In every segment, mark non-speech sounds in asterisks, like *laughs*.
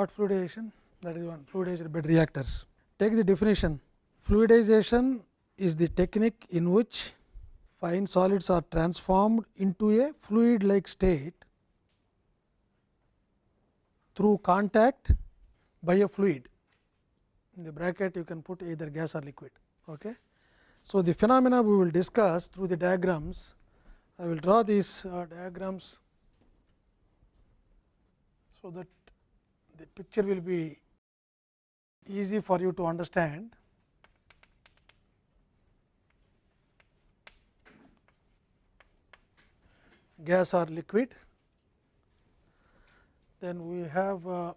what fluidization that is one fluidized bed reactors. Take the definition fluidization is the technique in which fine solids are transformed into a fluid like state through contact by a fluid. In the bracket you can put either gas or liquid. Okay. So, the phenomena we will discuss through the diagrams. I will draw these uh, diagrams, so that the picture will be easy for you to understand. gas or liquid. Then we have uh,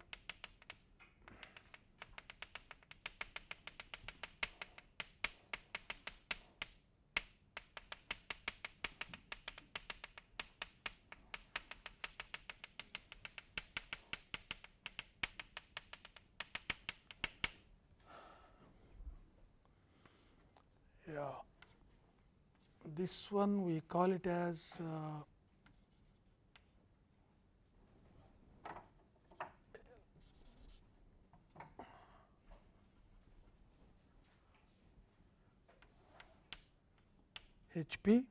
this one we call it as uh, H p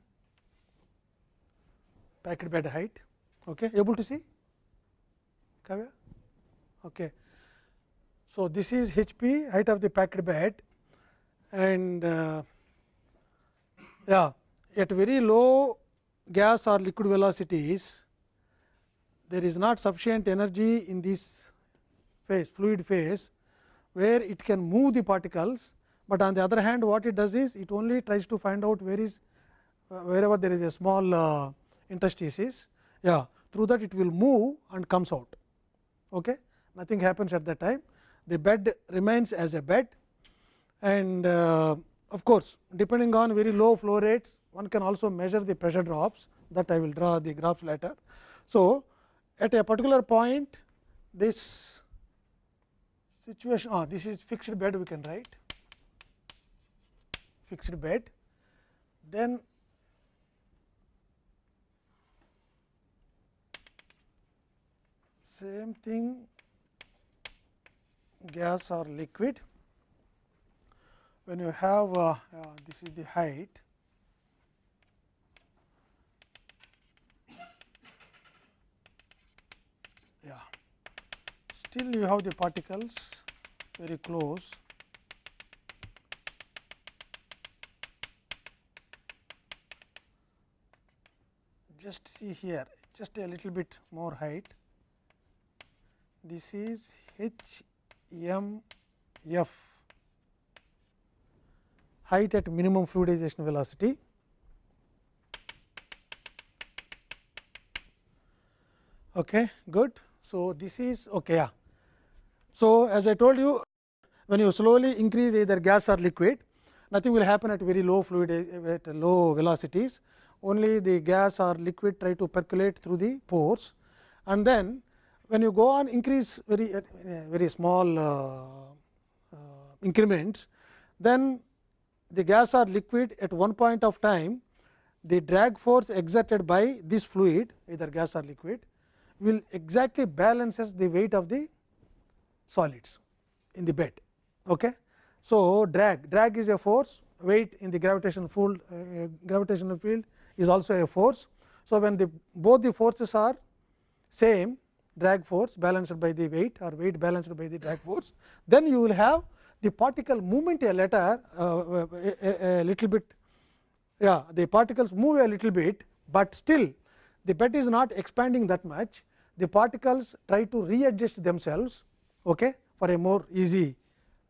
packed bed height. Okay. Able to see? Okay. So, this is H p height of the packed bed and uh, yeah at very low gas or liquid velocities there is not sufficient energy in this phase fluid phase where it can move the particles, but on the other hand what it does is it only tries to find out where is uh, wherever there is a small uh, interstices. Yeah through that it will move and comes out. Okay? Nothing happens at that time. The bed remains as a bed. And uh, of course depending on very low flow rates one can also measure the pressure drops that I will draw the graph later. So, at a particular point this situation ah, this is fixed bed we can write. Fixed bed. Then same thing gas or liquid. When you have uh, uh, this is the height yeah still you have the particles very close just see here just a little bit more height this is H m f height at minimum fluidization velocity. Okay, good. So, this is okay. Yeah. So, as I told you when you slowly increase either gas or liquid nothing will happen at very low fluid at low velocities. Only the gas or liquid try to percolate through the pores. And then when you go on increase very uh, very small uh, uh, increments, then the gas or liquid at one point of time the drag force exerted by this fluid either gas or liquid will exactly balances the weight of the solids in the bed. Okay. So, drag drag is a force weight in the gravitational field uh, gravitational field is also a force. So, when the both the forces are same drag force balanced by the weight or weight balanced by the drag force, then you will have the particle movement a letter uh, a, a, little bit yeah the particles move a little bit, but still the bed is not expanding that much the particles try to readjust themselves okay, for a more easy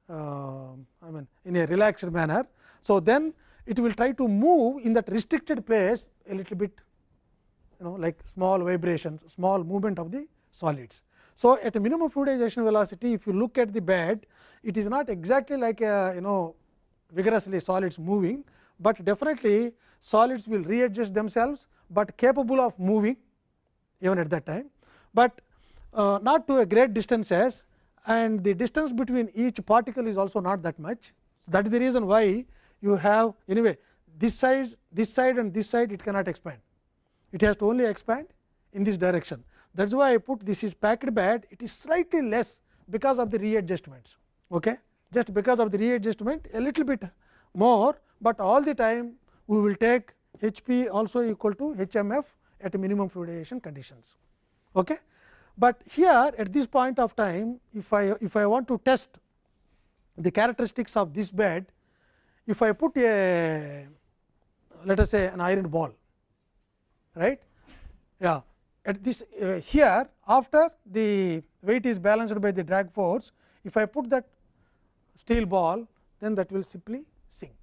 uh, I mean in a relaxed manner. So, then it will try to move in that restricted place a little bit you know like small vibrations small movement of the solids. So, at a minimum fluidization velocity if you look at the bed it is not exactly like a you know vigorously solids moving, but definitely solids will readjust themselves, but capable of moving even at that time, but uh, not to a great distances and the distance between each particle is also not that much. That is the reason why you have anyway this size this side and this side it cannot expand it has to only expand in this direction that is why I put this is packed bed it is slightly less because of the readjustments. Okay? Just because of the readjustment a little bit more, but all the time we will take H p also equal to H m f at minimum fluidization conditions. Okay? But here at this point of time if I if I want to test the characteristics of this bed, if I put a let us say an iron ball right yeah at this uh, here after the weight is balanced by the drag force if I put that steel ball then that will simply sink.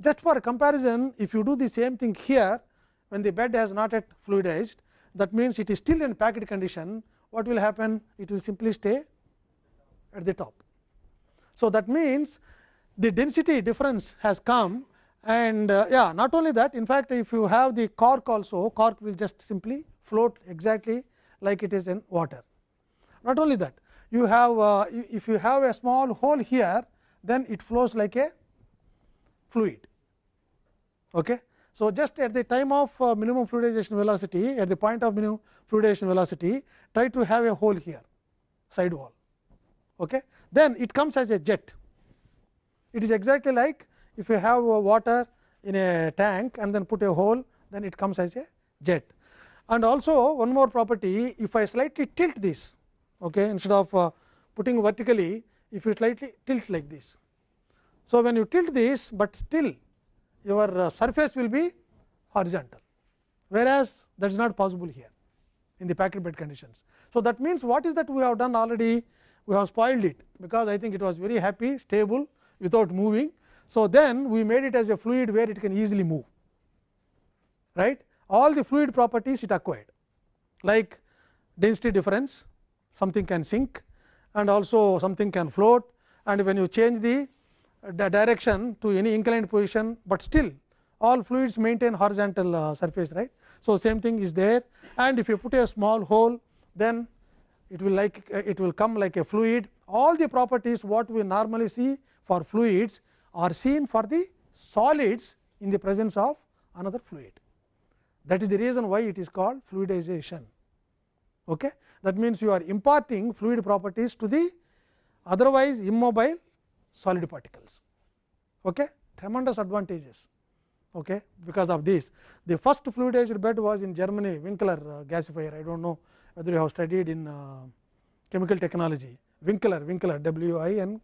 Just for comparison if you do the same thing here when the bed has not yet fluidized that means it is still in packed condition what will happen it will simply stay at the top. So, that means the density difference has come and uh, yeah not only that in fact if you have the cork also cork will just simply float exactly like it is in water. Not only that you have uh, if you have a small hole here then it flows like a fluid. Okay. So, just at the time of uh, minimum fluidization velocity at the point of minimum fluidization velocity try to have a hole here side wall. Okay. Then it comes as a jet. It is exactly like if you have water in a tank and then put a hole then it comes as a jet. And also one more property if I slightly tilt this okay, instead of uh, putting vertically if you slightly tilt like this. So, when you tilt this, but still your uh, surface will be horizontal, whereas that is not possible here in the packed bed conditions. So, that means what is that we have done already? We have spoiled it because I think it was very happy stable without moving. So, then we made it as a fluid where it can easily move. Right? All the fluid properties it acquired. Like density difference something can sink and also something can float. And when you change the direction to any inclined position, but still all fluids maintain horizontal uh, surface right. So, same thing is there and if you put a small hole then it will like uh, it will come like a fluid all the properties what we normally see for fluids are seen for the solids in the presence of another fluid. That is the reason why it is called fluidization. Okay? That means, you are imparting fluid properties to the otherwise immobile solid particles. Okay? Tremendous advantages okay, because of this. The first fluidized bed was in Germany Winkler uh, gasifier. I do not know whether you have studied in uh, chemical technology. Winkler, Winkler W I N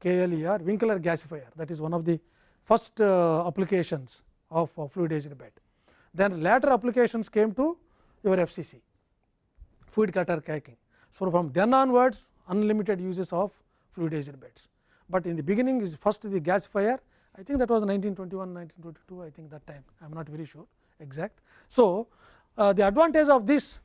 K L E R, Winkler gasifier that is one of the first uh, applications of uh, fluidized bed. Then later applications came to your FCC, fluid cutter cracking. So, from then onwards unlimited uses of fluidized beds, but in the beginning is first the gasifier I think that was 1921, 1922 I think that time I am not very sure exact. So, uh, the advantage of this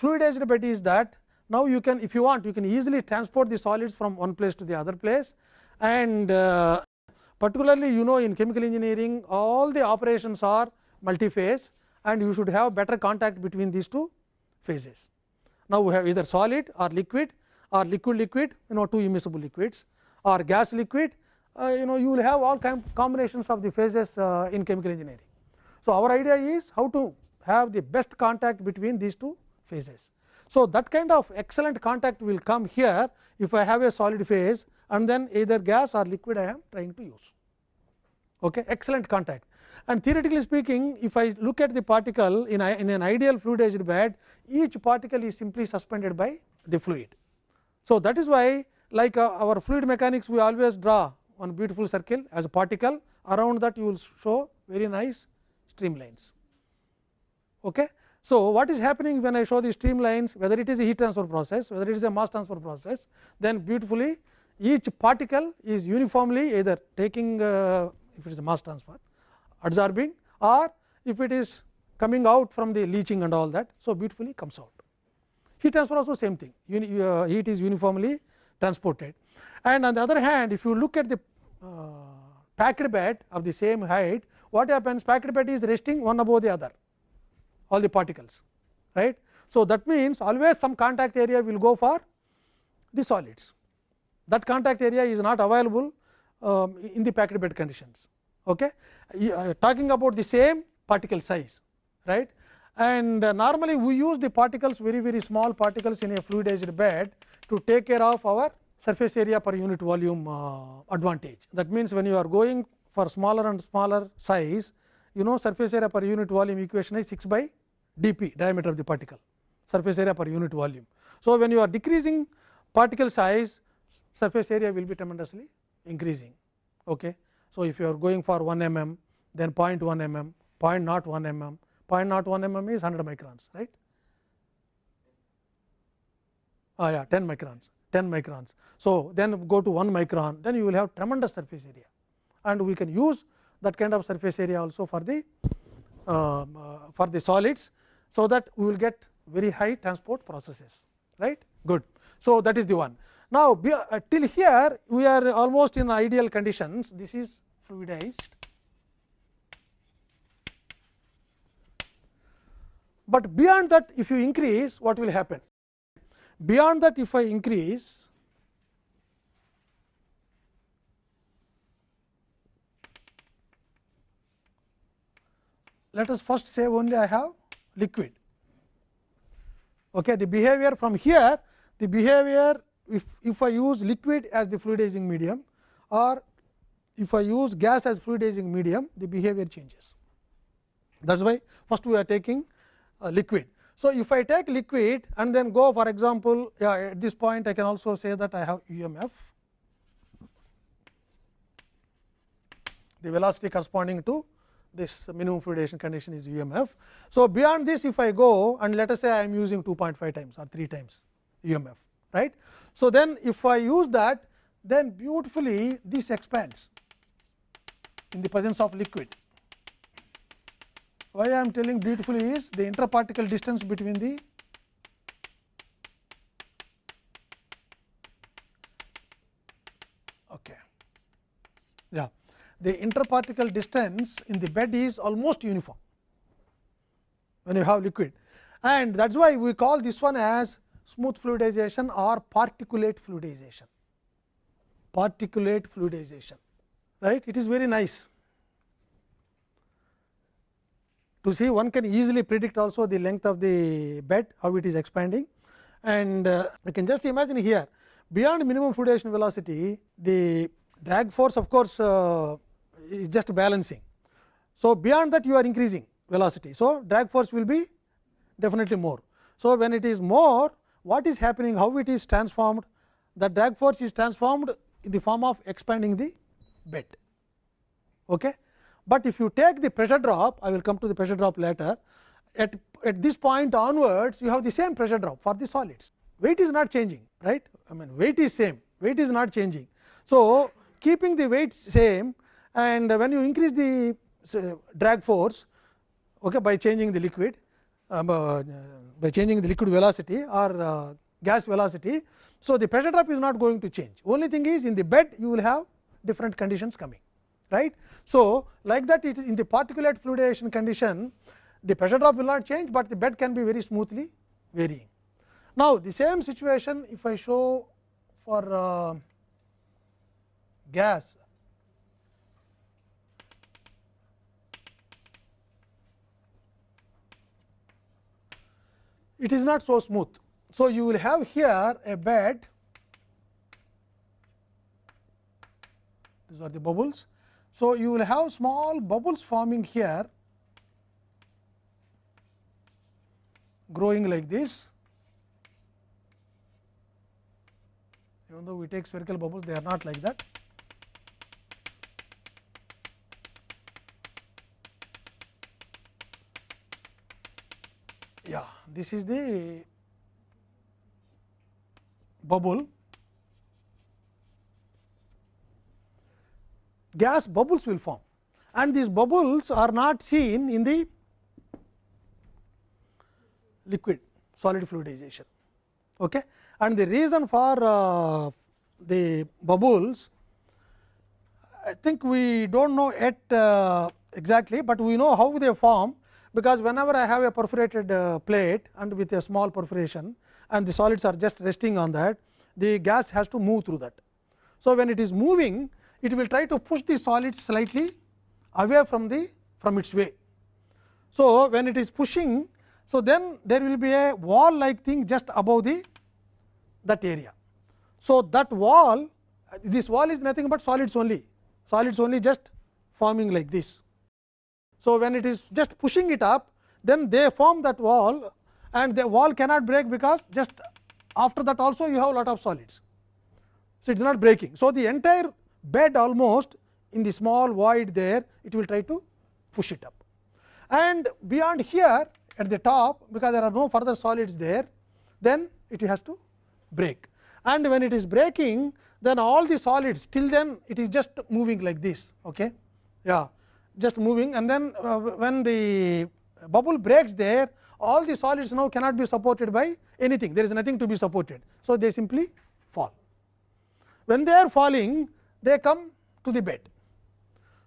fluidized bed is that now you can if you want you can easily transport the solids from one place to the other place and uh, particularly you know in chemical engineering all the operations are multi-phase and you should have better contact between these two phases. Now, we have either solid or liquid or liquid liquid you know two immiscible liquids or gas liquid uh, you know you will have all kind combinations of the phases uh, in chemical engineering. So, our idea is how to have the best contact between these two phases. So, that kind of excellent contact will come here if I have a solid phase and then either gas or liquid I am trying to use okay, excellent contact. And theoretically speaking if I look at the particle in, in an ideal fluidized bed each particle is simply suspended by the fluid. So, that is why like uh, our fluid mechanics we always draw one beautiful circle as a particle around that you will show very nice streamlines. Okay. So, what is happening when I show the streamlines whether it is a heat transfer process whether it is a mass transfer process then beautifully each particle is uniformly either taking uh, if it is a mass transfer absorbing or if it is coming out from the leaching and all that. So, beautifully comes out heat transfer also same thing Uni, uh, heat is uniformly transported and on the other hand if you look at the uh, packed bed of the same height what happens packed bed is resting one above the other all the particles right. So, that means always some contact area will go for the solids that contact area is not available um, in the packed bed conditions. Okay. Uh, talking about the same particle size right and uh, normally we use the particles very very small particles in a fluidized bed to take care of our surface area per unit volume uh, advantage. That means, when you are going for smaller and smaller size, you know surface area per unit volume equation is 6 by d p diameter of the particle surface area per unit volume. So, when you are decreasing particle size surface area will be tremendously increasing. Okay. So, if you are going for 1 mm then 0.1 mm, 0.01 mm, 0.01 mm is 100 microns right. Ah, yeah, 10 microns, 10 microns. So, then go to 1 micron, then you will have tremendous surface area and we can use that kind of surface area also for the uh, uh, for the solids. So, that we will get very high transport processes right good. So, that is the one. Now, uh, till here we are almost in ideal conditions this is fluidized, but beyond that if you increase what will happen beyond that if I increase let us first say only I have liquid. Okay, the behavior from here the behavior if, if I use liquid as the fluidizing medium or if I use gas as fluidizing medium the behavior changes. That is why first we are taking Uh, liquid. So, if I take liquid and then go for example, yeah, at this point I can also say that I have UMF the velocity corresponding to this minimum fluidization condition is UMF. So, beyond this if I go and let us say I am using 2.5 times or 3 times UMF right. So, then if I use that then beautifully this expands in the presence of liquid. Why I am telling beautifully is the interparticle distance between the okay yeah the interparticle distance in the bed is almost uniform when you have liquid and that is why we call this one as smooth fluidization or particulate fluidization. Particulate fluidization, right? It is very nice. To see one can easily predict also the length of the bed, how it is expanding and uh, I can just imagine here beyond minimum fluidization velocity, the drag force of course, uh, is just balancing. So, beyond that you are increasing velocity. So, drag force will be definitely more. So, when it is more what is happening, how it is transformed, the drag force is transformed in the form of expanding the bed. Okay? But if you take the pressure drop, I will come to the pressure drop later, at, at this point onwards, you have the same pressure drop for the solids. Weight is not changing, right? I mean, weight is same, weight is not changing. So, keeping the weight same and when you increase the drag force okay, by changing the liquid, um, uh, by changing the liquid velocity or uh, gas velocity. So, the pressure drop is not going to change only thing is in the bed you will have different conditions coming right. So, like that it is in the particulate fluidization condition the pressure drop will not change, but the bed can be very smoothly varying. Now, the same situation if I show for uh, gas it is not so smooth. So, you will have here a bed, these are the bubbles. So, you will have small bubbles forming here growing like this. Even though we take spherical bubbles, they are not like that. yeah this is the bubble gas bubbles will form and these bubbles are not seen in the liquid solid fluidization. Okay. And the reason for uh, the bubbles I think we do not know yet uh, exactly, but we know how they form because whenever I have a perforated uh, plate and with a small perforation and the solids are just resting on that, the gas has to move through that. So, when it is moving, it will try to push the solids slightly away from the from its way. So, when it is pushing, so then there will be a wall like thing just above the that area. So, that wall this wall is nothing but solids only solids only just forming like this. So, when it is just pushing it up then they form that wall and the wall cannot break because just after that also you have lot of solids. So, it is not breaking. So, the entire bed almost in the small void there it will try to push it up. And beyond here at the top because there are no further solids there then it has to break. And when it is breaking then all the solids till then it is just moving like this okay? Yeah just moving. And then uh, when the bubble breaks there all the solids now cannot be supported by anything. There is nothing to be supported. So they simply fall. When they are falling they come to the bed.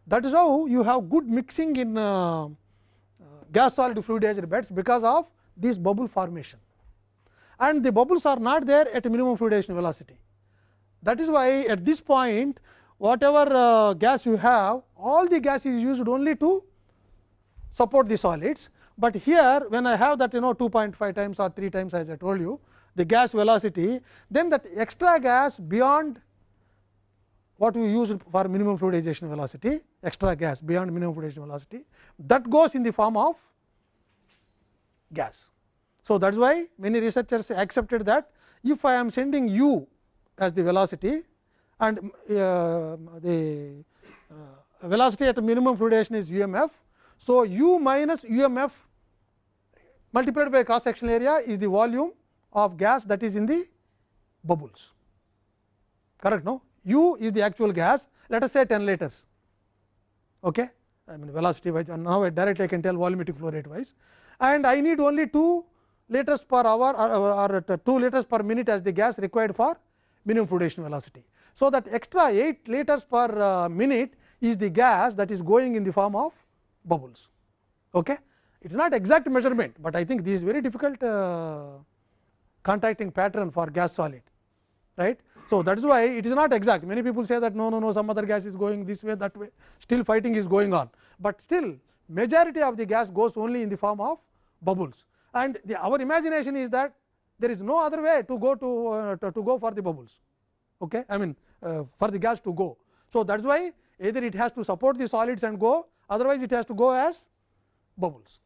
That is how you have good mixing in uh, uh, gas solid fluidized beds because of this bubble formation. And the bubbles are not there at minimum fluidization velocity. That is why at this point whatever uh, gas you have all the gas is used only to support the solids, but here when I have that you know 2.5 times or 3 times as I told you the gas velocity then that extra gas beyond what we use for minimum fluidization velocity extra gas beyond minimum fluidization velocity that goes in the form of gas. So, that is why many researchers accepted that if I am sending u as the velocity and uh, the uh, velocity at the minimum fluidization is u m f. So, u minus u m f multiplied by cross sectional area is the volume of gas that is in the bubbles correct no u is the actual gas let us say 10 liters okay I mean velocity wise and now directly I can tell volumetric flow rate wise and I need only 2 liters per hour or, or 2 liters per minute as the gas required for minimum fluidization velocity. So, that extra 8 liters per uh, minute is the gas that is going in the form of bubbles. Okay. It is not exact measurement, but I think this is very difficult uh, contacting pattern for gas solid right. So, that is why it is not exact. Many people say that no no no some other gas is going this way that way. Still fighting is going on, but still majority of the gas goes only in the form of bubbles. And the, our imagination is that there is no other way to go to, uh, to, to, go for the bubbles. Okay? I mean uh, for the gas to go. So that is why either it has to support the solids and go otherwise it has to go as bubbles.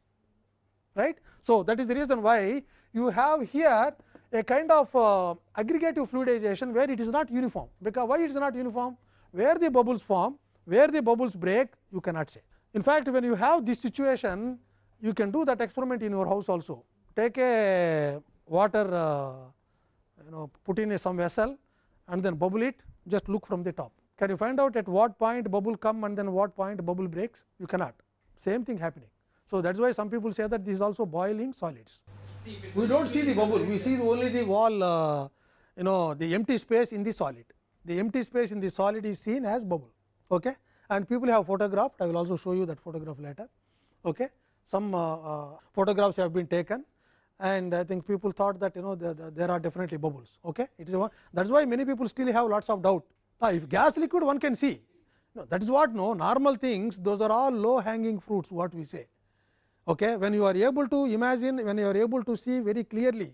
Right? So that is the reason why you have here a kind of uh, aggregative fluidization where it is not uniform because why it is not uniform where the bubbles form where the bubbles break you cannot say in fact when you have this situation you can do that experiment in your house also. Take a water uh, you know put in a some vessel and then bubble it just look from the top. Can you find out at what point bubble come and then what point bubble breaks? You cannot. Same thing happening. So, that is why some people say that this is also boiling solids. We do not see the bubble, we see only the wall uh, you know the empty space in the solid. The empty space in the solid is seen as bubble okay? and people have photographed. I will also show you that photograph later. Okay? some uh, uh, photographs have been taken and I think people thought that you know the, the, there are definitely bubbles. Okay, it is one that is why many people still have lots of doubt. Ah, if gas liquid one can see, no, that is what no normal things. Those are all low hanging fruits. What we say. Okay, when you are able to imagine, when you are able to see very clearly.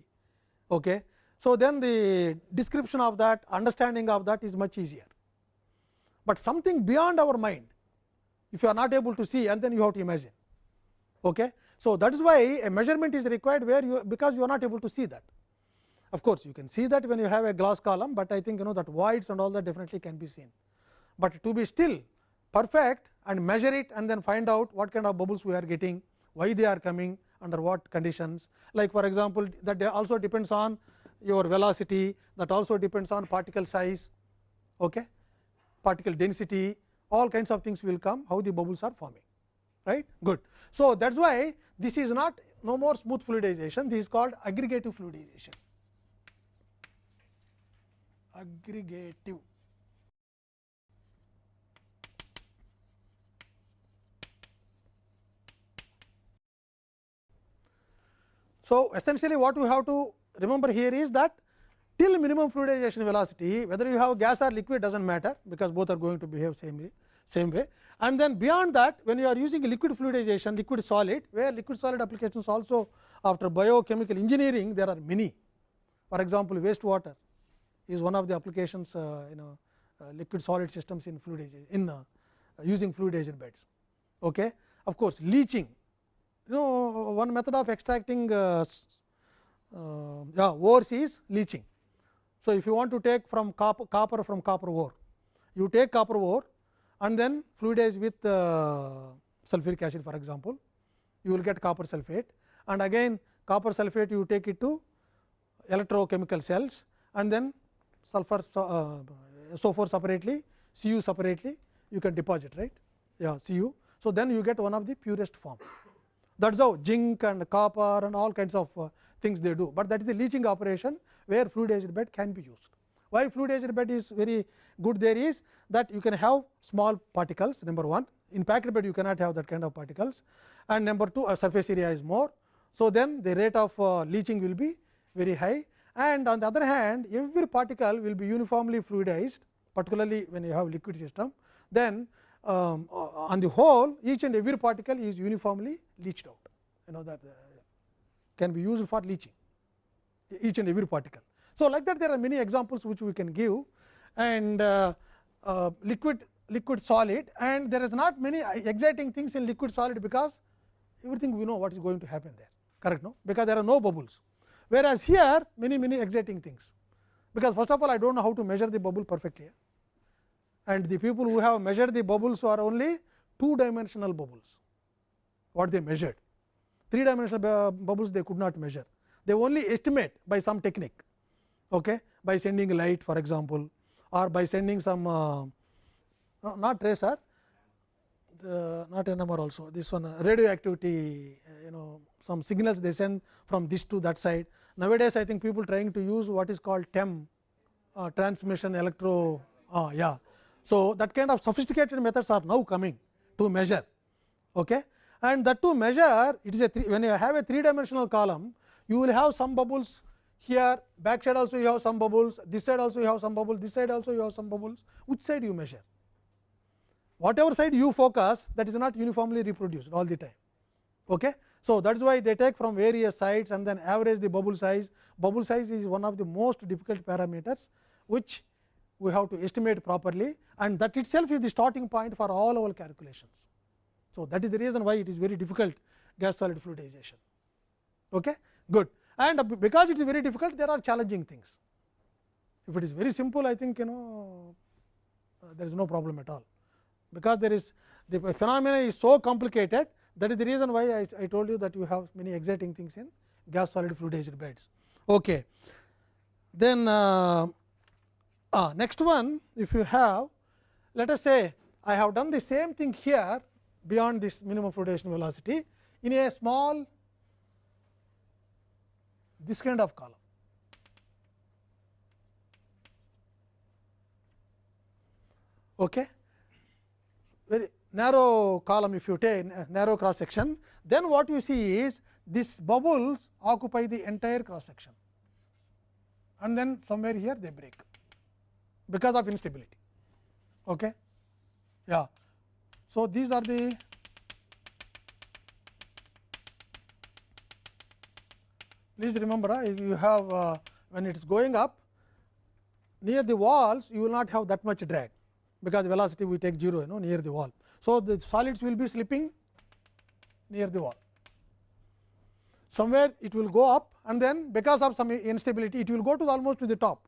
Okay, so then the description of that, understanding of that is much easier. But something beyond our mind, if you are not able to see, and then you have to imagine. Okay. So, that is why a measurement is required where you because you are not able to see that. Of course, you can see that when you have a glass column, but I think you know that voids and all that definitely can be seen. But to be still perfect and measure it and then find out what kind of bubbles we are getting, why they are coming, under what conditions. Like for example, that also depends on your velocity, that also depends on particle size, okay? particle density, all kinds of things will come, how the bubbles are forming right good. So, that is why this is not no more smooth fluidization this is called aggregative fluidization aggregative So, essentially what we have to remember here is that till minimum fluidization velocity whether you have gas or liquid does not matter because both are going to behave same way same way and then beyond that when you are using liquid fluidization liquid solid where liquid solid applications also after biochemical engineering there are many for example wastewater is one of the applications uh, you know uh, liquid solid systems in fluid in uh, using fluidization beds. Okay. Of course, leaching you know one method of extracting uh, uh, yeah, ores is leaching. So, if you want to take from copper, copper from copper ore, you take copper ore and then fluidize with uh, sulfuric acid for example, you will get copper sulphate and again copper sulphate you take it to electrochemical cells and then sulfur uh, SO4 separately, Cu separately you can deposit right yeah Cu. So, then you get one of the purest form that is how zinc and copper and all kinds of uh, things they do, but that is the leaching operation where fluidized bed can be used. Why fluidized bed is very good there is that you can have small particles number 1 in packed bed you cannot have that kind of particles. And number 2 uh, surface area is more. So, then the rate of uh, leaching will be very high. And on the other hand every particle will be uniformly fluidized particularly when you have liquid system. Then um, uh, on the whole each and every particle is uniformly leached out. You know that uh, can be used for leaching each and every particle. So, like that there are many examples which we can give. And uh, uh, liquid liquid solid and there is not many exciting things in liquid solid because everything we know what is going to happen there. Correct no? Because there are no bubbles. Whereas here many many exciting things. Because first of all I do not know how to measure the bubble perfectly and the people who have measured the bubbles are only two dimensional bubbles what they measured three dimensional bubbles they could not measure they only estimate by some technique okay by sending light for example or by sending some uh, not tracer the, not NMR also this one uh, radioactivity uh, you know some signals they send from this to that side nowadays I think people trying to use what is called TEM uh, transmission electro uh, yeah so, that kind of sophisticated methods are now coming to measure okay. and that to measure it is a three, when you have a three dimensional column you will have some bubbles here back side also you have some bubbles this side also you have some bubbles this side also you have some bubbles which side you measure whatever side you focus that is not uniformly reproduced all the time. Okay. So, that is why they take from various sides and then average the bubble size. Bubble size is one of the most difficult parameters, which we have to estimate properly and that itself is the starting point for all our calculations. So, that is the reason why it is very difficult gas solid fluidization. Okay? Good. And because it is very difficult, there are challenging things. If it is very simple, I think you know uh, there is no problem at all, because there is the phenomena is so complicated that is the reason why I, I told you that you have many exciting things in gas solid fluidized beds. Okay. Then uh, uh, next one if you have let us say I have done the same thing here beyond this minimum fluidation velocity in a small this kind of column. Okay. Very narrow column if you take narrow cross section, then what you see is these bubbles occupy the entire cross section and then somewhere here they break because of instability. Okay. Yeah. So, these are the please remember uh, if you have uh, when it is going up near the walls you will not have that much drag because velocity we take 0 you know near the wall. So, the solids will be slipping near the wall somewhere it will go up and then because of some instability it will go to almost to the top.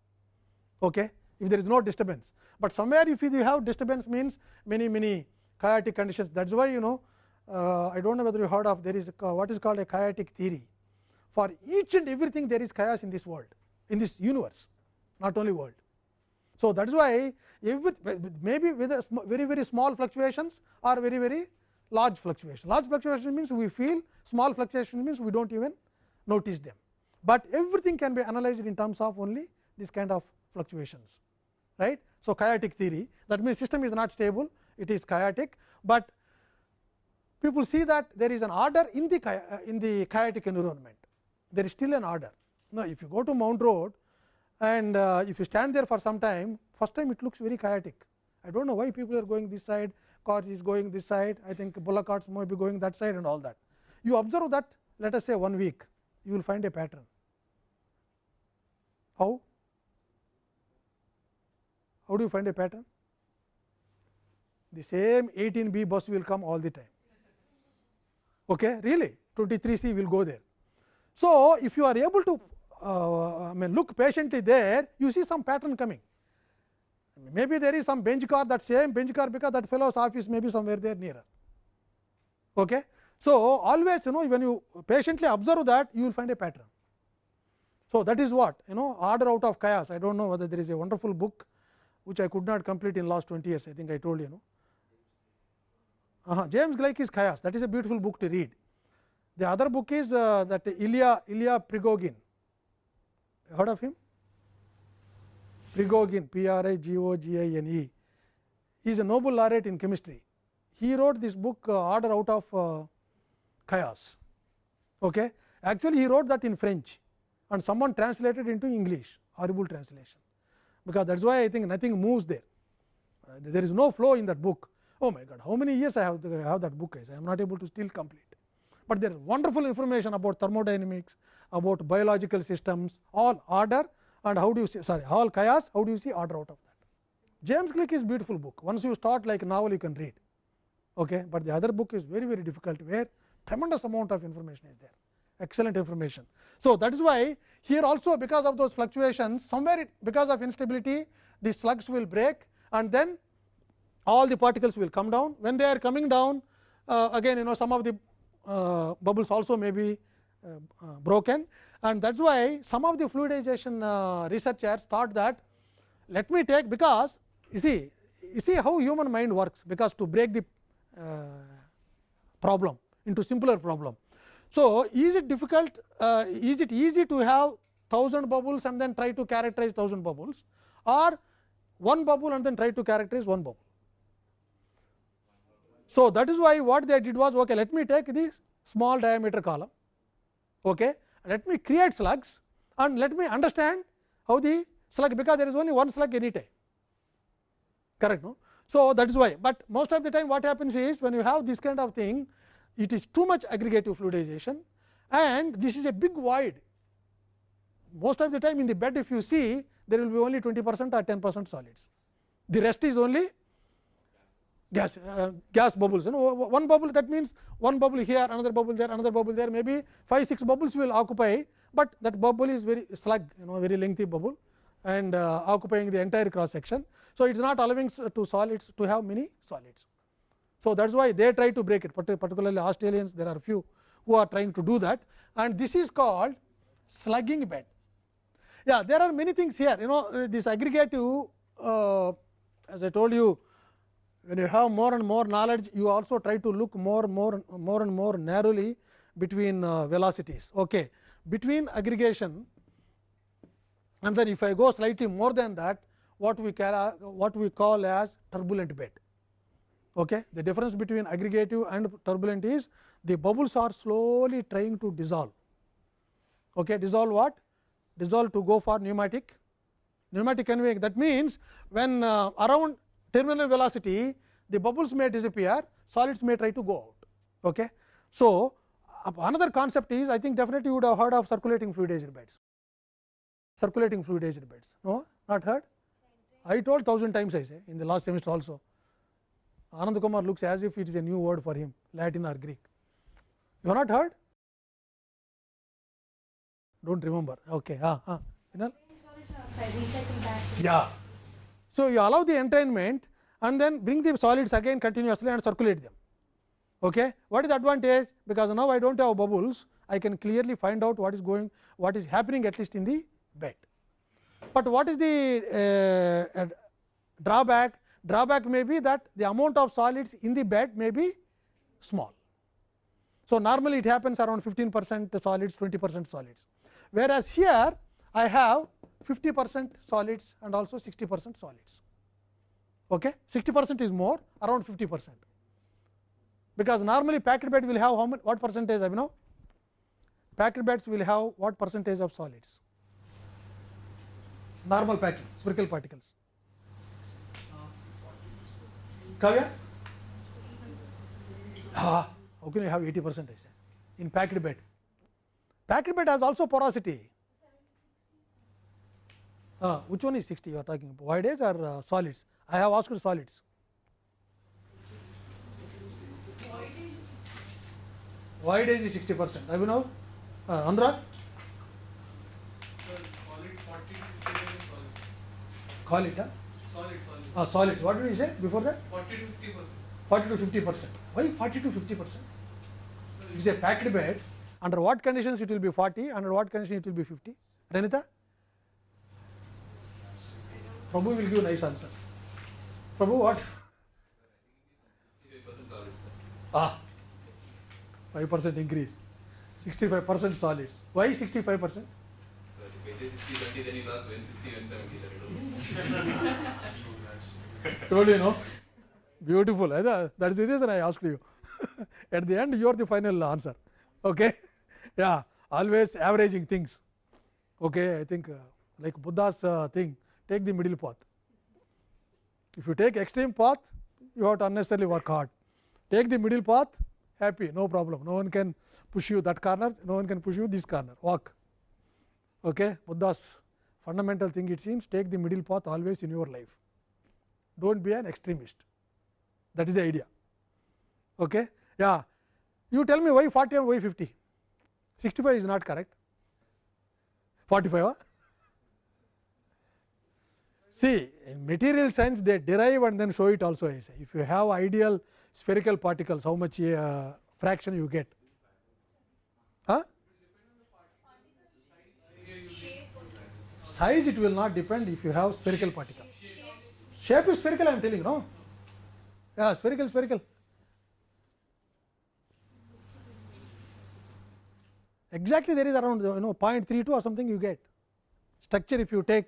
Okay if there is no disturbance. But somewhere if you have disturbance means many many chaotic conditions that is why you know uh, I do not know whether you heard of there is a, what is called a chaotic theory. For each and everything there is chaos in this world in this universe not only world. So, that is why every, maybe with a very very small fluctuations or very very large fluctuation. Large fluctuation means we feel small fluctuation means we do not even notice them, but everything can be analyzed in terms of only this kind of fluctuations right. So, chaotic theory that means system is not stable it is chaotic, but people see that there is an order in the uh, in the chaotic environment there is still an order. Now, if you go to Mount Road and uh, if you stand there for some time first time it looks very chaotic. I do not know why people are going this side cars is going this side I think bullock carts might be going that side and all that. You observe that let us say one week you will find a pattern. How? How do you find a pattern? The same 18 B bus will come all the time. Okay, really 23 C will go there. So, if you are able to uh, I mean look patiently there, you see some pattern coming. Maybe there is some bench car that same bench car because that fellow's office may be somewhere there nearer. Okay. So, always you know when you patiently observe that you will find a pattern. So, that is what you know order out of chaos I do not know whether there is a wonderful book which I could not complete in last 20 years I think I told you know. Uh -huh. James Gleick is chaos that is a beautiful book to read. The other book is uh, that Ilya Ilya prigogin heard of him prigogin P R I G O G I N E he is a Nobel laureate in chemistry. He wrote this book uh, order out of uh, chaos. Okay. Actually, he wrote that in French and someone translated into English horrible translation, because that is why I think nothing moves there. Uh, there is no flow in that book. Oh my God, how many years I have, I have that book is I am not able to still complete, but there is wonderful information about thermodynamics, about biological systems, all order and how do you see sorry all chaos, how do you see order out of that. James Gleick is beautiful book, once you start like novel you can read, okay, but the other book is very very difficult where tremendous amount of information is there excellent information. So, that is why here also because of those fluctuations somewhere it, because of instability the slugs will break and then all the particles will come down. When they are coming down uh, again you know some of the uh, bubbles also may be uh, uh broken and that is why some of the fluidization uh, researchers thought that let me take because you see you see how human mind works because to break the uh, problem into simpler problem so, is it difficult uh, is it easy to have 1000 bubbles and then try to characterize 1000 bubbles or one bubble and then try to characterize one bubble. So, that is why what they did was okay, let me take this small diameter column, okay, let me create slugs and let me understand how the slug because there is only one slug any time correct no. So, that is why, but most of the time what happens is when you have this kind of thing it is too much aggregative fluidization and this is a big void. Most of the time in the bed if you see there will be only 20 percent or 10 percent solids. The rest is only gas uh, gas bubbles you know one bubble that means one bubble here another bubble there another bubble there maybe 5 6 bubbles will occupy, but that bubble is very slug you know very lengthy bubble and uh, occupying the entire cross section. So, it is not allowing to solids to have many solids. So, that is why they try to break it particularly Australians there are few who are trying to do that and this is called slugging bed. Yeah, there are many things here you know uh, this aggregative uh, as I told you when you have more and more knowledge you also try to look more more more and more narrowly between uh, velocities. Okay. Between aggregation and then if I go slightly more than that what we call what we call as turbulent bed. Okay. The difference between aggregative and turbulent is the bubbles are slowly trying to dissolve. Okay. Dissolve what? Dissolve to go for pneumatic, pneumatic conveying. That means, when uh, around terminal velocity the bubbles may disappear, solids may try to go out. Okay. So, uh, another concept is I think definitely you would have heard of circulating fluidized beds. Circulating fluidized beds. No, not heard? I told thousand times I say in the last semester also. Anand Kumar looks as if it is a new word for him Latin or Greek. You have not heard? Do not remember. Okay. Ah, ah. Yeah. So, you allow the entrainment and then bring the solids again continuously and circulate them. Okay. What is the advantage? Because now I do not have bubbles, I can clearly find out what is going, what is happening at least in the bed. But what is the uh, drawback? Drawback may be that the amount of solids in the bed may be small. So, normally it happens around 15 percent solids 20 percent solids, whereas here I have 50 percent solids and also 60 percent solids. Okay. 60 percent is more around 50 percent, because normally packed bed will have how many what percentage I know packed beds will have what percentage of solids normal packing spherical particles कब गया? How can you have 80 percent ऐसे। In packed bed packed bed has also porosity which one is sixty you are voidage are solids I have asked solids voidage is sixty percent I will know Anurag call it Uh, solids. What did you say before that? 40 to 50 percent. 40 to 50 percent. Why 40 to 50 percent? It is a packed bed. Under what conditions it will be 40? Under what condition it will be 50? Renita? Prabhu will give nice answer. Prabhu, what? 65% solid, sir. Ah, 5 percent increase. 65 percent solids. Why 65 percent? So if I say 60, 20, then you lost when 60, Told you know. Beautiful. That is the reason I asked you. *laughs* At the end, you are the final answer. Okay? Yeah. Always averaging things. Okay? I think uh, like Buddha's uh, thing, take the middle path. If you take extreme path, you have to unnecessarily work hard. Take the middle path, happy, no problem. No one can push you that corner, no one can push you this corner. Walk. Okay? Buddha's fundamental thing it seems, take the middle path always in your life. Don't be an extremist. That is the idea. Okay? Yeah. You tell me why 40 and why 50? 65 is not correct. 45? Huh? See, in material science they derive and then show it also. I say. If you have ideal spherical particles, how much uh, fraction you get? Huh? Size it will not depend if you have spherical particle. Shape is spherical, I am telling you, no? Yeah, spherical, spherical. Exactly, there is around you know 0.32 or something you get. Structure if you take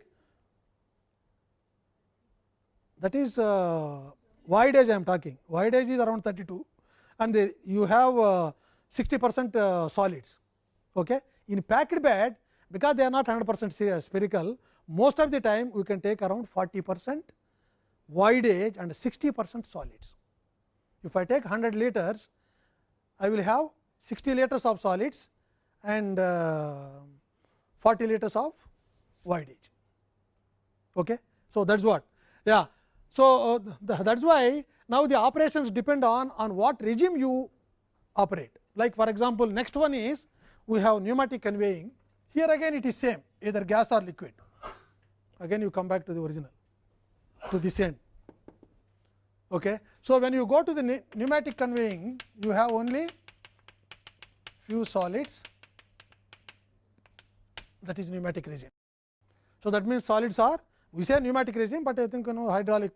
that is uh, void edge I am talking. wide edge is around 32 and the, you have uh, 60 percent uh, solids. Okay. In packed bed because they are not 100 percent spherical, most of the time we can take around 40 percent voidage and 60 percent solids. If I take 100 liters, I will have 60 liters of solids and uh, 40 liters of voidage. Okay. So, that is what yeah. So, uh, that is why now the operations depend on on what regime you operate. Like for example, next one is we have pneumatic conveying here again it is same either gas or liquid again you come back to the original to this end. Okay. So, when you go to the pneumatic conveying you have only few solids that is pneumatic regime. So, that means solids are we say pneumatic regime, but I think you know hydraulic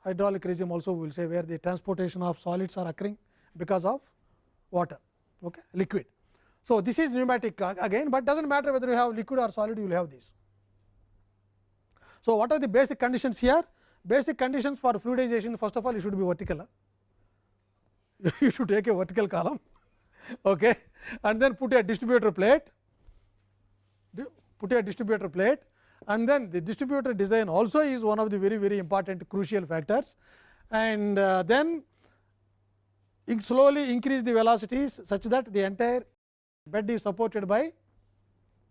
hydraulic regime also we will say where the transportation of solids are occurring because of water okay, liquid. So, this is pneumatic uh, again, but does not matter whether you have liquid or solid you will have this. So, what are the basic conditions here? Basic conditions for fluidization first of all it should be vertical. You should take a vertical column okay, and then put a distributor plate, put a distributor plate and then the distributor design also is one of the very very important crucial factors and uh, then in slowly increase the velocities such that the entire bed is supported by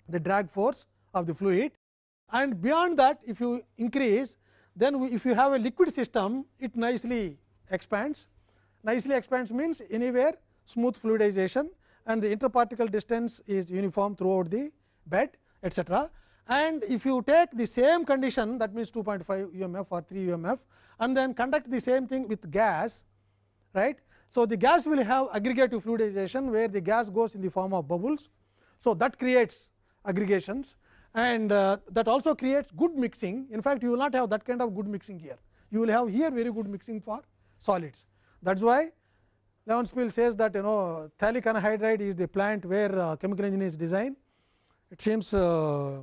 the drag force of the fluid and beyond that if you increase then we, if you have a liquid system it nicely expands nicely expands means anywhere smooth fluidization and the interparticle distance is uniform throughout the bed etcetera and if you take the same condition that means 2.5 UMF or 3 UMF and then conduct the same thing with gas right. So, the gas will have aggregative fluidization where the gas goes in the form of bubbles. So, that creates aggregations and uh, that also creates good mixing in fact, you will not have that kind of good mixing here you will have here very good mixing for solids. That is why Levenspiel says that you know phthalic anhydride is the plant where uh, chemical engineers design. It seems uh,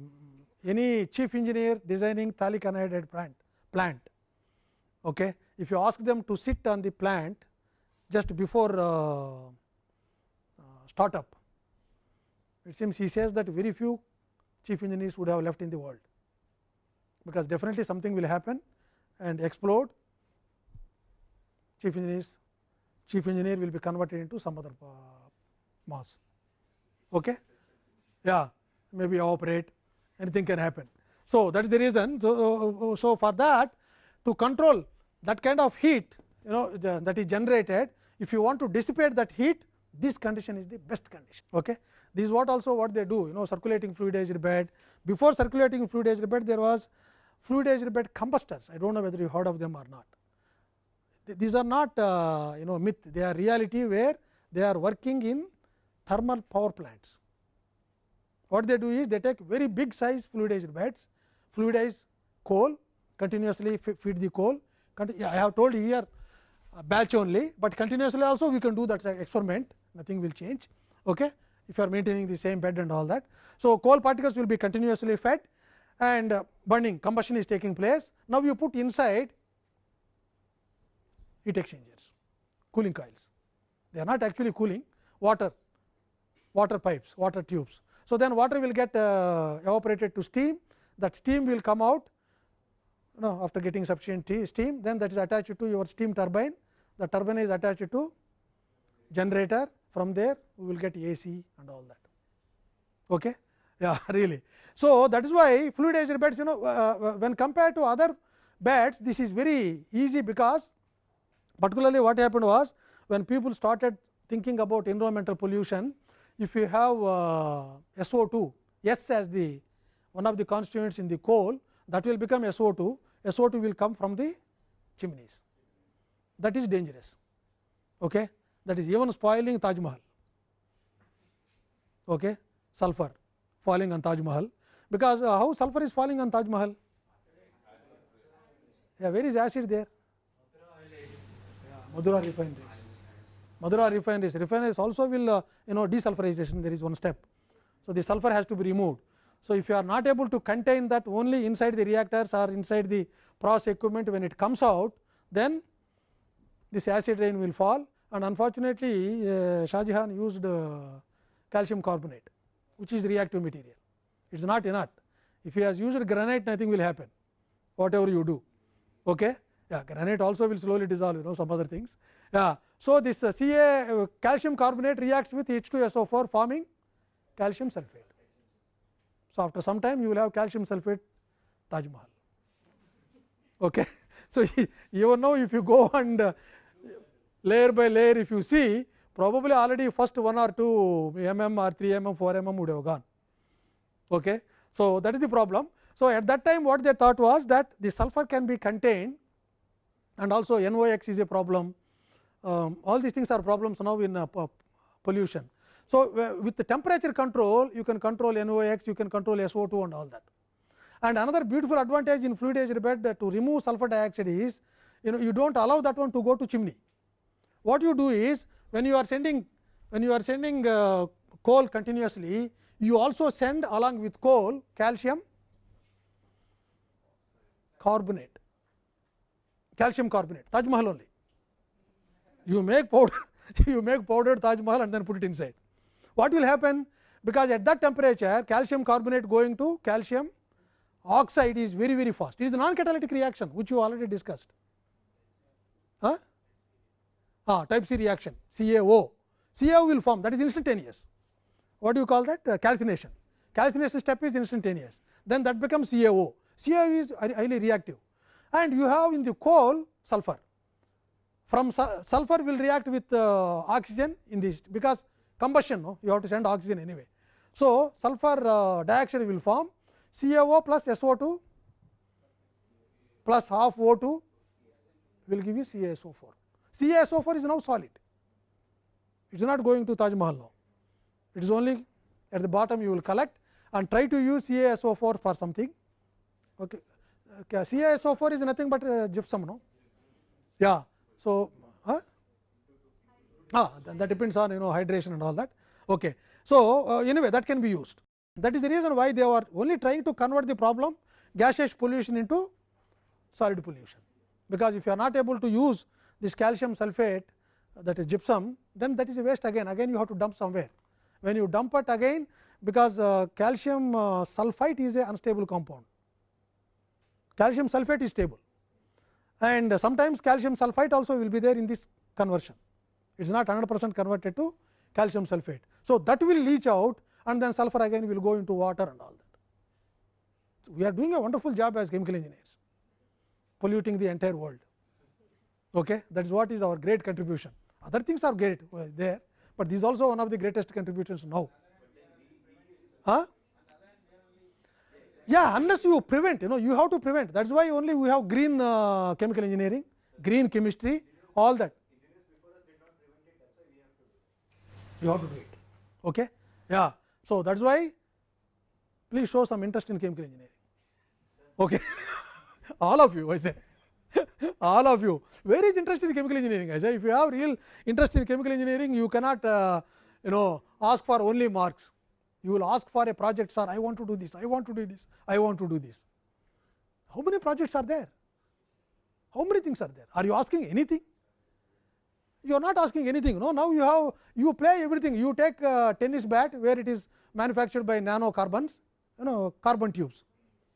any chief engineer designing phthalic anhydride plant, plant okay. if you ask them to sit on the plant just before uh, uh, startup, it seems he says that very few chief engineers would have left in the world, because definitely something will happen and explode chief engineers chief engineer will be converted into some other uh, mass. Okay? Yeah, maybe operate anything can happen. So, that is the reason. So, so for that to control that kind of heat you know the, that is generated if you want to dissipate that heat this condition is the best condition. Okay. This is what also what they do you know circulating fluidized bed before circulating fluidized bed there was fluidized bed combustors I do not know whether you heard of them or not. These are not uh, you know myth. They are reality where they are working in thermal power plants. What they do is they take very big size fluidized beds fluidize coal continuously feed the coal. I have told here uh, batch only, but continuously also we can do that experiment. Nothing will change. Okay, if you are maintaining the same bed and all that. So, coal particles will be continuously fed and uh, burning combustion is taking place. Now, you put inside heat exchangers cooling coils they are not actually cooling water water pipes water tubes. So, then water will get uh, evaporated to steam that steam will come out know after getting sufficient steam then that is attached to your steam turbine the turbine is attached to generator from there we will get AC and all that. Okay? Yeah, *laughs* really. So, that is why fluidized beds you know uh, uh, when compared to other beds this is very easy because particularly what happened was when people started thinking about environmental pollution if you have uh, SO2 S as the one of the constituents in the coal that will become SO2, SO2 will come from the chimneys that is dangerous. Okay? That is even spoiling Taj Mahal, okay? sulfur falling on Taj Mahal, because uh, how sulfur is falling on Taj Mahal? Yeah, where is acid there? Mathura refineries. Mathura refineries. Refineries also will uh, you know desulfurization there is one step. So, the sulfur has to be removed. So, if you are not able to contain that only inside the reactors or inside the process equipment when it comes out, then this acid rain will fall and unfortunately, uh, Shah Jahan used uh, calcium carbonate which is reactive material. It is not inert. If he has used granite nothing will happen whatever you do. Okay? Yeah, granite also will slowly dissolve you know some other things. Yeah. So, this uh, Ca uh, calcium carbonate reacts with H2SO4 forming calcium sulphate. So, after some time you will have calcium sulphate Taj Mahal. Okay. *laughs* So, *laughs* even now if you go and uh, layer by layer if you see probably already first 1 or 2 mm or 3 mm 4 mm would have gone. Okay. So, that is the problem. So, at that time what they thought was that the sulfur can be contained and also NOx is a problem. Um, all these things are problems now in uh, pollution. So, with the temperature control you can control NOx, you can control SO2 and all that. And another beautiful advantage in fluidized bed to remove sulfur dioxide is you know you do not allow that one to go to chimney. What you do is when you are sending when you are sending uh, coal continuously you also send along with coal calcium carbonate calcium carbonate Taj Mahal only you make powder you make powdered Taj Mahal and then put it inside what will happen? Because at that temperature calcium carbonate going to calcium oxide is very very fast. It is the non catalytic reaction which you already discussed. Huh? Ah, type C reaction CaO. CaO will form that is instantaneous. What do you call that? Uh, calcination. Calcination step is instantaneous. Then that becomes CaO. CaO is highly reactive and you have in the coal sulfur. From su sulfur will react with uh, oxygen in this because combustion no? you have to send oxygen anyway. So, sulfur uh, dioxide will form CaO plus SO2 plus half O2 will give you CaSO4. CaSO4 is now solid, it is not going to Taj Mahal now, it is only at the bottom you will collect and try to use CaSO4 for something. Okay. Okay. CaSO4 is nothing but uh, gypsum, no? Yeah. So, huh? ah, that depends on you know hydration and all that. Okay. So, uh, anyway that can be used that is the reason why they were only trying to convert the problem gaseous pollution into solid pollution, because if you are not able to use this calcium sulphate that is gypsum then that is a waste again again you have to dump somewhere. When you dump it again because uh, calcium uh, sulphite is a unstable compound, calcium sulphate is stable and sometimes calcium sulphite also will be there in this conversion it is not 100 percent converted to calcium sulphate. So, that will leach out and then sulphur again will go into water and all that. we are doing a wonderful job as chemical engineers, polluting the entire world. Okay? That is what is our great contribution. Other things are great uh, there, but this is also one of the greatest contributions now. Huh? Yeah, unless you prevent, you know, you have to prevent. That is why only we have green uh, chemical engineering, green chemistry, all that. You have to do it. Okay? Yeah. So that's why please show some interest in chemical engineering. Okay. *laughs* all of you, I say. All of you. Where is interest in chemical engineering? I if you have real interest in chemical engineering, you cannot, uh, you know, ask for only marks. You will ask for a project, sir. I want to do this. I want to do this. I want to do this. How many projects are there? How many things are there? Are you asking anything? You are not asking anything. No, now you have you play everything. You take uh, tennis bat where it is manufactured by nanocarbons, you know, carbon tubes.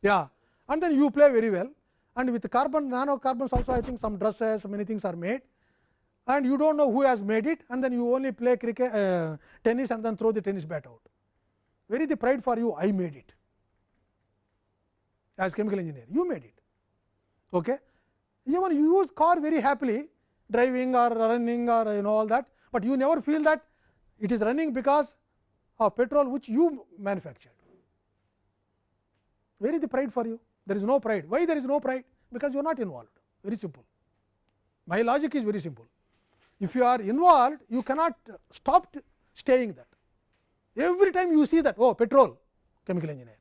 Yeah, and then you play very well. And with carbon nanocarbons also, I think some dresses, many things are made. And you don't know who has made it, and then you only play cricket, uh, tennis, and then throw the tennis bat out. Where is the pride for you? I made it as chemical engineer. You made it. Okay? Even you use car very happily, driving or running or you know all that, but you never feel that it is running because of petrol which you manufactured. Where is the pride for you? There is no pride. Why there is no pride? Because you are not involved. Very simple. My logic is very simple. If you are involved, you cannot stop staying that. Every time you see that, oh, petrol, chemical engineer.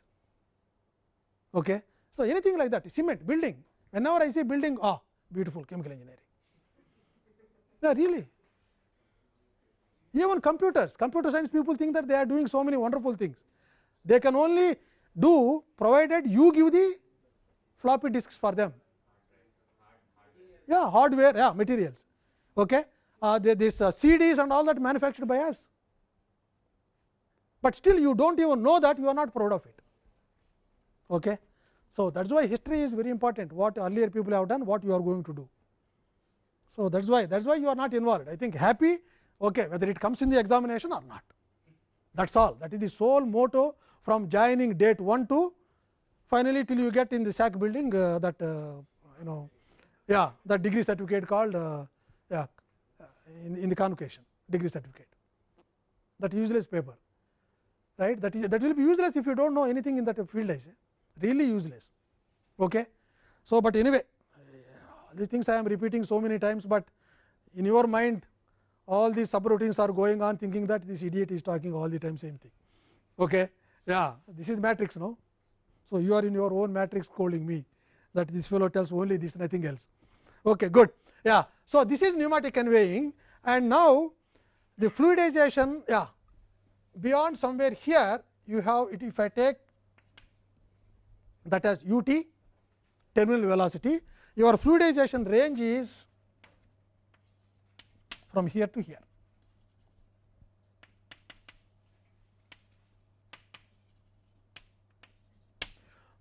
Okay. So, anything like that, cement, building, whenever I say building, ah, beautiful chemical engineering. Yeah, really. Even computers, computer science people think that they are doing so many wonderful things. They can only do provided you give the floppy disks for them. Yeah, hardware, yeah, materials. Okay. Uh, this uh, CDs and all that manufactured by us. But still you do not even know that you are not proud of it. Okay. So, that is why history is very important, what earlier people have done, what you are going to do. So, that is why that is why you are not involved. I think happy okay, whether it comes in the examination or not. That is all that is the sole motto from joining date 1 to finally, till you get in the SAC building uh, that uh, you know yeah that degree certificate called uh, yeah in, in the convocation degree certificate that useless paper right that is that will be useless if you do not know anything in that field I say really useless. Okay. So, but anyway these things I am repeating so many times, but in your mind all these subroutines are going on thinking that this idiot is talking all the time same thing. Okay. Yeah, this is matrix no. So, you are in your own matrix calling me that this fellow tells only this nothing else. Okay, good. Yeah. So, this is pneumatic conveying and now the fluidization yeah beyond somewhere here you have it if I take that as u t terminal velocity your fluidization range is from here to here.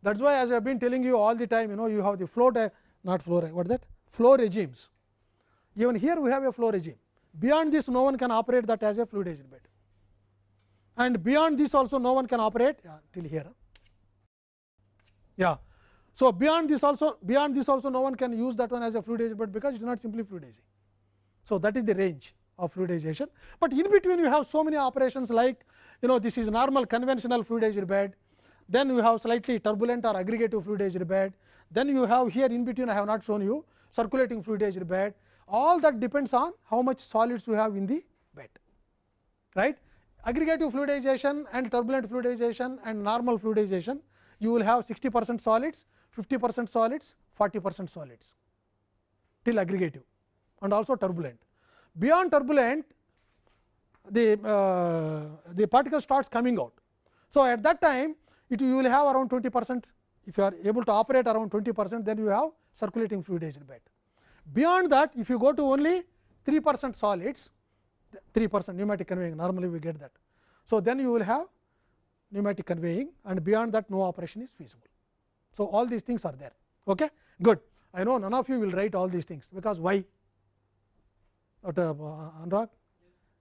That is why as I have been telling you all the time you know you have the flow not flow what is that flow regimes. Even here we have a flow regime beyond this no one can operate that as a fluidized bed and beyond this also no one can operate yeah, till here. Yeah. So, beyond this also beyond this also no one can use that one as a fluidized bed because it is not simply fluidizing. So, that is the range of fluidization, but in between you have so many operations like you know this is normal conventional fluidized bed, then you have slightly turbulent or aggregative fluidized bed, then you have here in between I have not shown you circulating fluidized bed, all that depends on how much solids you have in the bed. right. Aggregative fluidization and turbulent fluidization and normal fluidization you will have 60 percent solids, 50 percent solids, 40 percent solids till aggregative and also turbulent. Beyond turbulent the, uh, the particle starts coming out. So, at that time it you will have around 20 percent if you are able to operate around 20 percent then you have circulating fluidized bed. Beyond that if you go to only 3 percent solids 3 percent pneumatic conveying normally we get that. So, then you will have pneumatic conveying and beyond that no operation is feasible. So, all these things are there. Okay? Good. I know none of you will write all these things because why? What, uh, Anurag?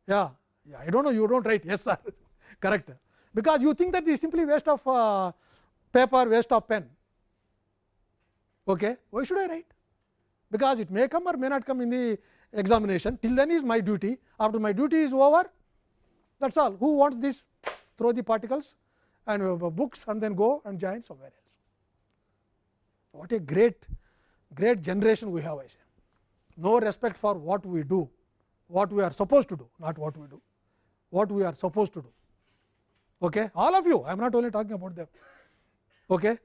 Yeah, yeah, I do not know you do not write yes sir *laughs* correct because you think that this is simply waste of uh, paper waste of pen. Okay. Why should I write? Because it may come or may not come in the examination. Till then is my duty. After my duty is over, that is all. Who wants this? Throw the particles and books and then go and join somewhere else. What a great, great generation we have, I say. No respect for what we do, what we are supposed to do, not what we do, what we are supposed to do. Okay? All of you, I am not only talking about them. Okay?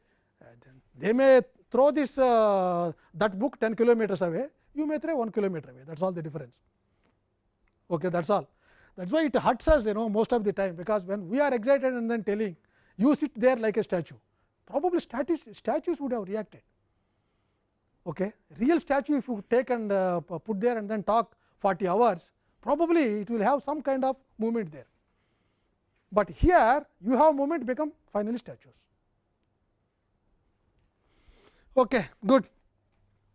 They may throw this uh, that book 10 kilometers away, you may throw 1 kilometer away, thats all the difference. Okay, thats all. thats why it hurts us you know most of the time, because when we are excited and then telling you sit there like a statue, probably statues, statues would have reacted. Okay. Real statue if you take and uh, put there and then talk 40 hours, probably it will have some kind of movement there. But here you have moment become finally statues. Okay, good.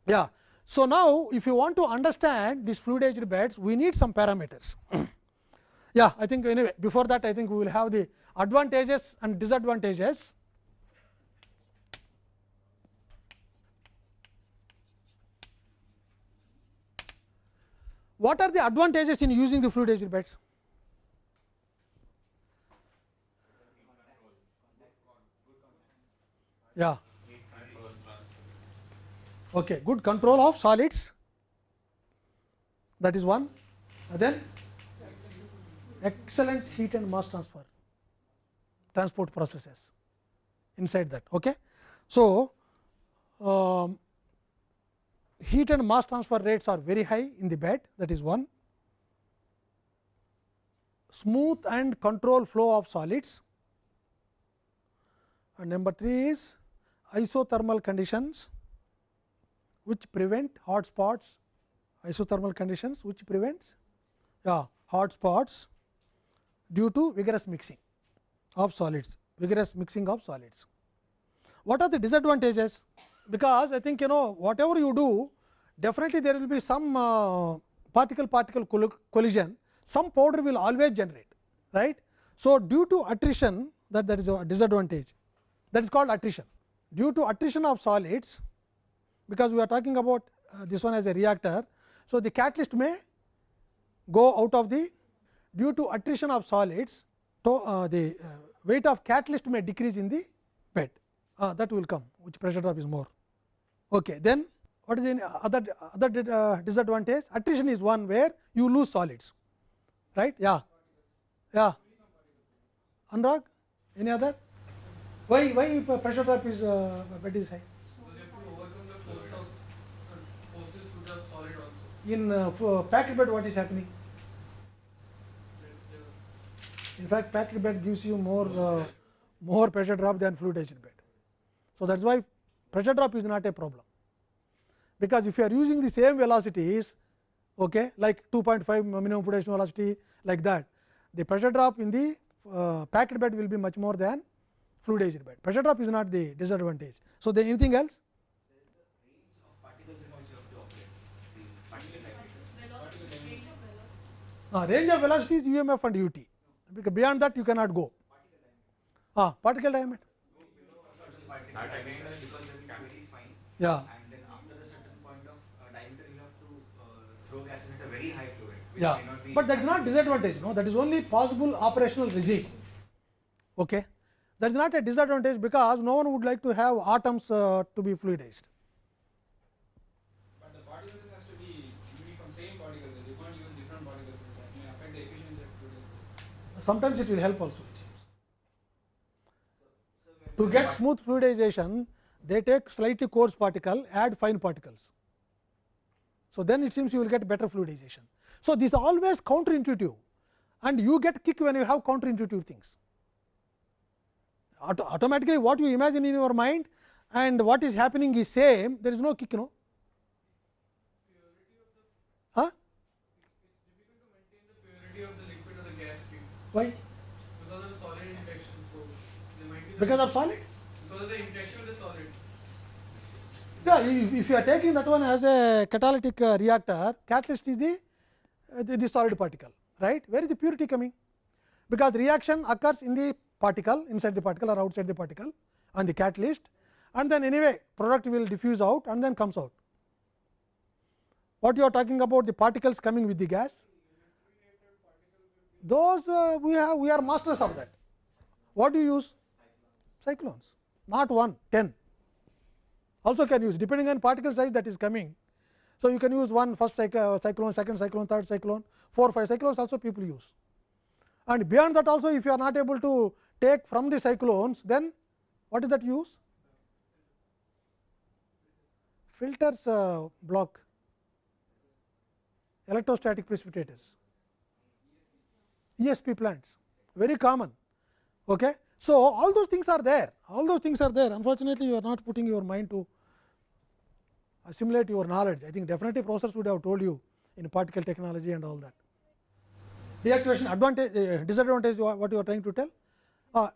Yeah. So, now if you want to understand these fluidized beds, we need some parameters. *clears throat* yeah, I think anyway, before that I think we will have the advantages and disadvantages. What are the advantages in using the fluidized beds? Yeah. Okay, good control of solids that is one. And then excellent heat and mass transfer transport processes inside that. Okay. So, um, heat and mass transfer rates are very high in the bed that is one. Smooth and control flow of solids and number 3 is isothermal conditions which prevent hot spots isothermal conditions which prevents yeah, hot spots due to vigorous mixing of solids vigorous mixing of solids. What are the disadvantages? Because I think you know whatever you do definitely there will be some uh, particle particle collision some powder will always generate right. So, due to attrition that that is a disadvantage that is called attrition due to attrition of solids because we are talking about uh, this one as a reactor. So, the catalyst may go out of the due to attrition of solids to, uh, the uh, weight of catalyst may decrease in the bed uh, that will come which pressure drop is more. Okay. Then what is the other other uh, disadvantage attrition is one where you lose solids right yeah yeah Anurag any other why why pressure drop is uh, bed high in uh, packed bed what is happening? In fact packed bed gives you more uh, more pressure drop than fluidized bed so that is why pressure drop is not a problem. Because if you are using the same velocities okay like 2.5 minimum fluidization velocity like that the pressure drop in the uh, packed bed will be much more than fluidized bed pressure drop is not the disadvantage so then anything else Uh, range of velocity is UMF and UT, because beyond that you cannot go. Ah, particle diameter. Yeah. And then after a certain point of diameter, you have to throw gas at a very high flow rate. Yeah, but that is not disadvantage. No, that is only possible operational regime. Okay, that is not a disadvantage because no one would like to have atoms uh, to be fluidized. But the particles has to be from same particles. You can't use different particles. That may affect the efficiency of fluid. Sometimes it will help also. It seems. To get smooth fluidization, they take slightly coarse particle, add fine particles. So, then it seems you will get better fluidization. So, this is always counterintuitive and you get kick when you have counterintuitive things. Auto automatically what you imagine in your mind and what is happening is same, there is no kick, no. Huh? Why? because of the solid interaction. So there might be Because of solid? because of the interaction with the solid. Yeah, if, if you are taking that one as a catalytic uh, reactor, catalyst is the, uh, the, the solid particle, right? Where is the purity coming? Because reaction occurs in the particle, inside the particle or outside the particle on the catalyst and then anyway product will diffuse out and then comes out. What you are talking about the particles coming with the gas? Those uh, we have we are masters of that. What do you use? Cyclones, not one, 10 also can use depending on particle size that is coming. So, you can use one first uh, cyclone, second cyclone, third cyclone, 4 5 cyclones also people use. And beyond that also if you are not able to take from the cyclones then what is that use? Filters uh, block electrostatic precipitators, ESP plants very common. Okay. So, all those things are there, all those things are there unfortunately, you are not putting your mind to assimilate your knowledge. I think definitely professors would have told you in particle technology and all that. Deactivation advantage, uh, disadvantage what you are trying to tell? Uh,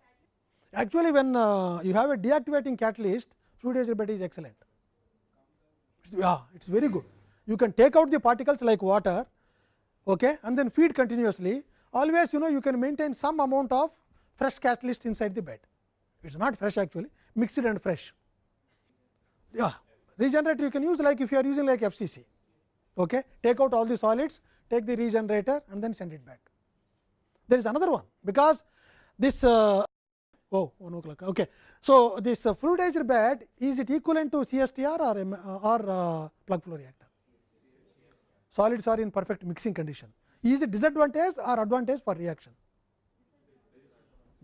actually, when uh, you have a deactivating catalyst, fluidized bed is excellent. Yeah, it is very good. You can take out the particles like water okay, and then feed continuously. Always you know you can maintain some amount of fresh catalyst inside the bed. It is not fresh actually, mixed and fresh. Yeah, regenerator you can use like if you are using like FCC. Okay, take out all the solids, take the regenerator and then send it back. There is another one because this uh, oh 1 o'clock. Okay. So, this uh, fluidized bed is it equivalent to CSTR or, M, uh, or uh, plug flow reactor? Solids are in perfect mixing condition. Is it disadvantage or advantage for reaction?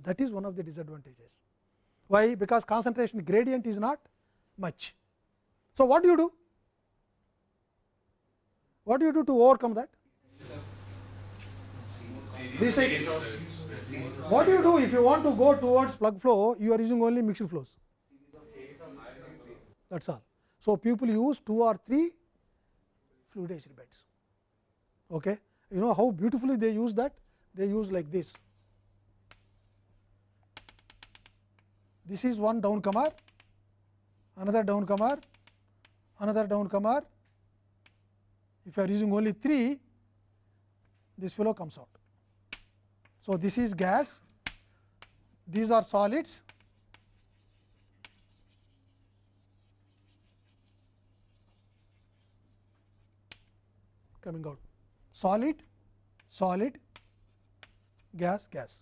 That is one of the disadvantages. Why? Because concentration gradient is not much. So, what do you do? What do you do to overcome that? Recycle. What do you do if you want to go towards plug flow? You are using only mixed flows. That is all. So, people use 2 or 3 fluidized beds. Okay. You know how beautifully they use that? They use like this. This is one down downcomer, another down downcomer, another down downcomer. If you are using only 3, this fellow comes out. So, this is gas, these are solids. coming out solid solid gas gas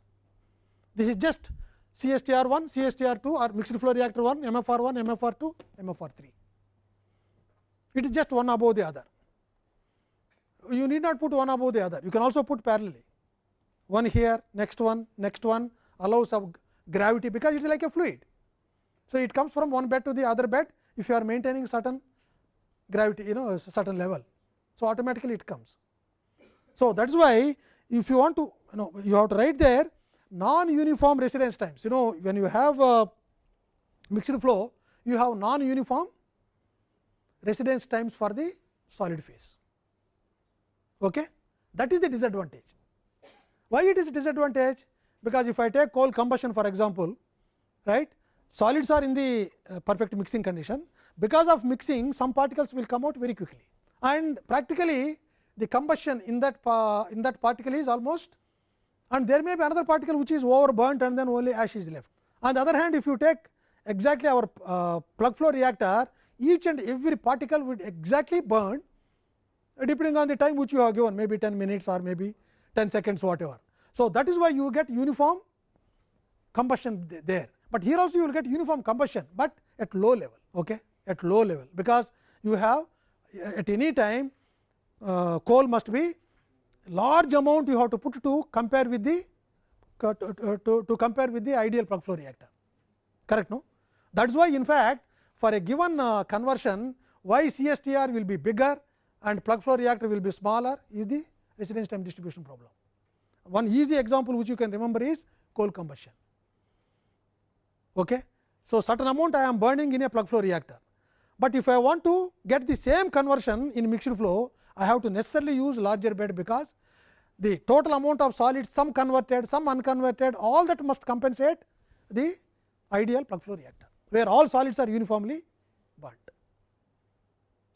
this is just CSTR 1 CSTR 2 or mixed flow reactor 1 MFR 1 MFR 2 MFR 3 it is just one above the other. You need not put one above the other, you can also put parallelly one here, next one, next one allows of gravity because it is like a fluid. So, it comes from one bed to the other bed if you are maintaining certain gravity you know certain level. So, automatically it comes. So, that is why if you want to you know you have to write there non uniform residence times you know when you have a mixed flow you have non uniform residence times for the solid phase. Okay? That is the disadvantage. Why it is a disadvantage? Because if I take coal combustion for example, right, solids are in the uh, perfect mixing condition. Because of mixing some particles will come out very quickly and practically the combustion in that in that particle is almost and there may be another particle which is over burnt and then only ash is left. On the other hand if you take exactly our uh, plug flow reactor each and every particle would exactly burn depending on the time which you have given maybe 10 minutes or maybe 10 seconds whatever. So, that is why you get uniform combustion there, but here also you will get uniform combustion, but at low level okay? at low level because you have at any time uh, coal must be large amount you have to put to compare with the to, to, to compare with the ideal plug flow reactor correct no that is why in fact for a given uh, conversion why CSTR will be bigger and plug flow reactor will be smaller is the residence time distribution problem. One easy example which you can remember is coal combustion. Okay. So, certain amount I am burning in a plug flow reactor, but if I want to get the same conversion in mixed flow I have to necessarily use larger bed because the total amount of solid some converted some unconverted all that must compensate the ideal plug flow reactor where all solids are uniformly burnt.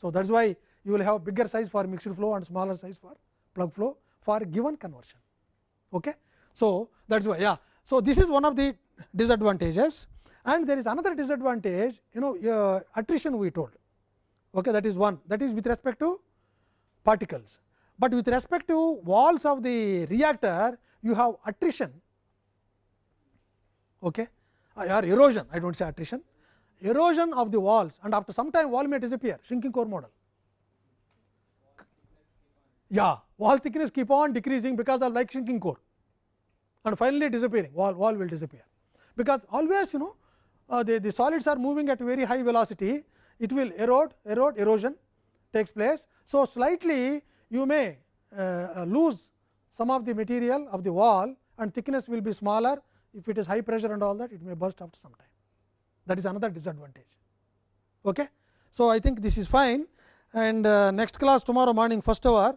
So, that is why you will have bigger size for mixed flow and smaller size for plug flow for given conversion. Okay. So, that is why yeah. So, this is one of the disadvantages and there is another disadvantage you know uh, attrition we told okay that is one that is with respect to particles but with respect to walls of the reactor you have attrition okay or erosion i don't say attrition erosion of the walls and after some time wall may disappear shrinking core model yeah wall thickness keep on decreasing because of like shrinking core and finally disappearing wall wall will disappear because always you know uh, the, the solids are moving at very high velocity it will erode erode erosion takes place. So, slightly you may uh, uh, lose some of the material of the wall and thickness will be smaller if it is high pressure and all that it may burst after some time that is another disadvantage. Okay. So, I think this is fine and uh, next class tomorrow morning first hour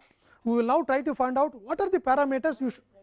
we will now try to find out what are the parameters you should